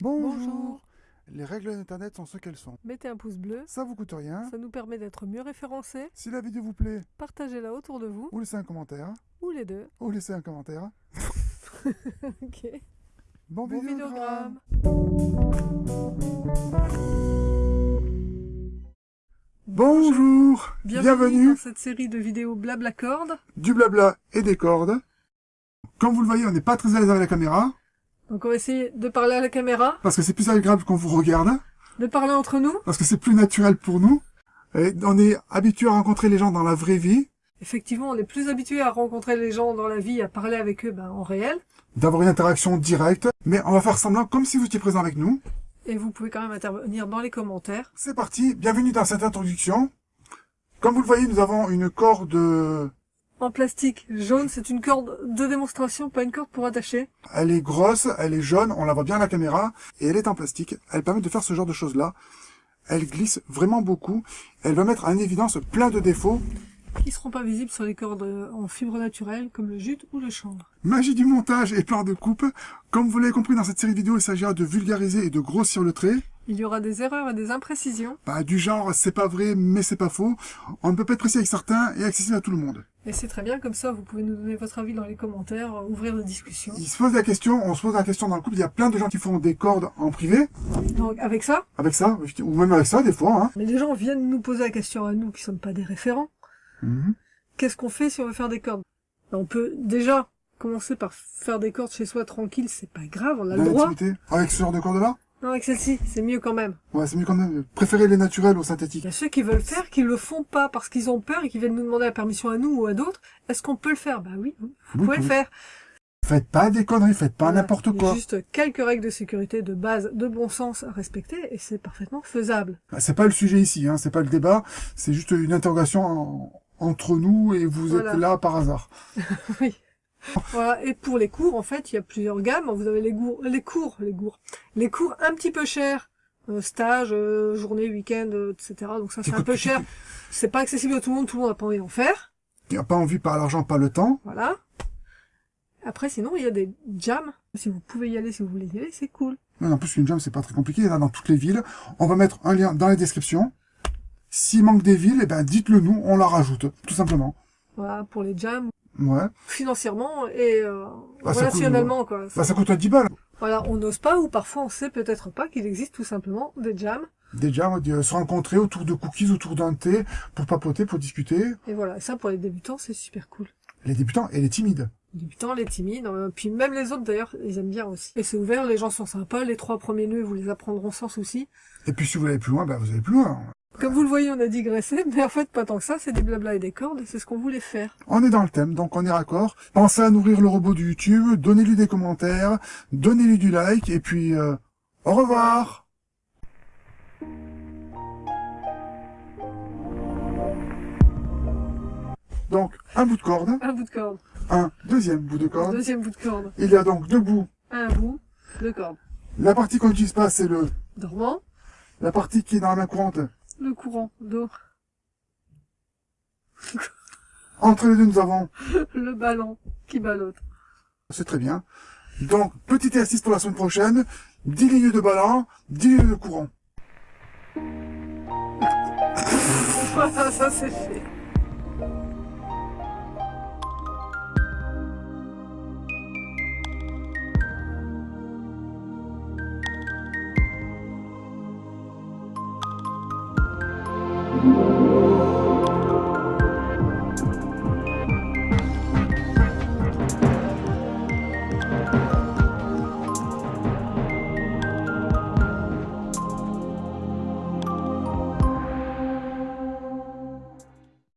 Bonjour. Les règles d'Internet sont ce qu'elles sont. Mettez un pouce bleu, Ça vous coûte rien. ça nous permet d'être mieux référencés. Si la vidéo vous plaît, Partagez-la autour de vous, ou laissez un commentaire, ou les deux. ou laissez un commentaire. Ok. Bon, Bon vidéogramme. Bonjour. Bienvenue, dans cette série de vidéos blabla corde. du blabla et des cordes. Comme vous le voyez, on n'est pas très à l'aise avec la caméra, Donc on va essayer de parler à la caméra, parce que c'est plus agréable qu'on vous regarde, de parler entre nous. parce que c'est plus naturel pour nous. Et on est habitué à rencontrer les gens dans la vraie vie, Effectivement, on est plus habitué à rencontrer les gens dans la vie, à parler avec eux ben, en réel. d'avoir une interaction directe, mais on va faire semblant comme si vous étiez présent avec nous. Et vous pouvez quand même intervenir dans les commentaires. C'est parti, bienvenue dans cette introduction. Comme vous le voyez, nous avons une corde En plastique jaune, c'est une corde de démonstration, pas une corde pour attacher. Elle est grosse, elle est jaune, on la voit bien à la caméra, et elle est en plastique. Elle permet de faire ce genre de choses-là. Elle glisse vraiment beaucoup. Elle va mettre en évidence plein de défauts. qui seront pas visibles sur les cordes euh, en fibre naturelle comme le jute ou le chanvre. Magie du montage et plan de coupe. Comme vous l'avez compris dans cette série vidéo, il s'agira de vulgariser et de grossir le trait. Il y aura des erreurs et des imprécisions, Bah, du genre, c'est pas vrai, mais c'est pas faux. On ne peut pas être précis avec certains et accessible à tout le monde. et c'est très bien, comme ça vous pouvez nous donner votre avis dans les commentaires, euh, ouvrir la discussion. Il se pose la question, on se pose la question dans le couple, il y a plein de gens qui font des cordes en privé, Donc avec ça, avec ça, ou même avec ça des fois, hein. mais les gens viennent nous poser la question à nous qui sommes pas des référents. Mhm. Qu'est-ce qu'on fait si on veut faire des cordes? Ben, On peut déjà commencer par faire des cordes chez soi tranquille, c'est pas grave, on a Dans le droit. Avec ce genre de cordes-là? Non, avec celle-ci, c'est mieux quand même. Ouais, c'est mieux quand même. Préférez les naturels aux Il synthétiques. y a ceux qui veulent faire, qui le font pas parce qu'ils ont peur et qui viennent nous demander la permission à nous ou à d'autres. Est-ce qu'on peut le faire? Bah oui, vous Oui, pouvez le faire. Faites pas des conneries, faites pas n'importe Il quoi. Juste quelques règles de sécurité de base, de bon sens à respecter, et c'est parfaitement faisable. Ah, C'est pas le sujet ici, hein, c'est pas le débat, c'est juste une interrogation en- entre nous et vous Voilà. êtes là par hasard. oui. Voilà. Et pour les cours, en fait, il y a plusieurs gammes. Vous avez les cours, les cours, les cours, les cours un petit peu chers, euh, stage, euh, journée, week-end, euh, etc. Donc ça, c'est un peu cher. C'est pas accessible à tout le monde. Tout le monde n'a pas envie d'en faire. Il a pas envie par l'argent, pas le temps. Voilà. Après, sinon, il y a des jams. Si vous pouvez y aller, si vous voulez y aller, c'est cool. Non, en plus, une jam, c'est pas très compliqué, il y en a dans toutes les villes. On va mettre un lien dans les descriptions. S'il manque des villes, eh ben, dites-le nous, on la rajoute, tout simplement. Voilà, pour les jams, Ouais. financièrement et euh, Bah, ça relationnellement, quoi. Bah, ça coûte 10 balles. Voilà, on n'ose pas ou parfois on sait peut-être pas qu'il existe tout simplement des jams. Des jams, de se rencontrer autour de cookies, autour d'un thé, pour papoter, pour discuter. Et voilà, ça pour les débutants, c'est super cool. Les débutants et les timides. Les débutants, les timides, euh, puis même les autres d'ailleurs, ils aiment bien aussi. Et c'est ouvert, les gens sont sympas, les trois premiers nœuds, vous les apprendront sans souci. Et puis, si vous allez plus loin, bah, vous allez plus loin. Comme vous le voyez, on a digressé, mais en fait pas tant que ça, c'est des blabla et des cordes, c'est ce qu'on voulait faire. On est dans le thème, donc on est raccord. Pensez à nourrir le robot du YouTube, donnez-lui des commentaires, donnez-lui du like, et puis euh, au revoir Donc, un bout de corde, Un bout de corde, un deuxième bout de corde. deuxième bout de corde, Il y a donc deux bouts. un bout de corde. La partie qu'on n'utilise pas, c'est le Dormant, la partie qui est dans la main courante. Le courant d'eau, Entre les deux, nous avons, le ballon qui ballotte. c'est très bien. Donc, petit exercice pour la semaine prochaine, 10 lignes de ballon, 10 lignes de courant. Voilà, ça c'est fait.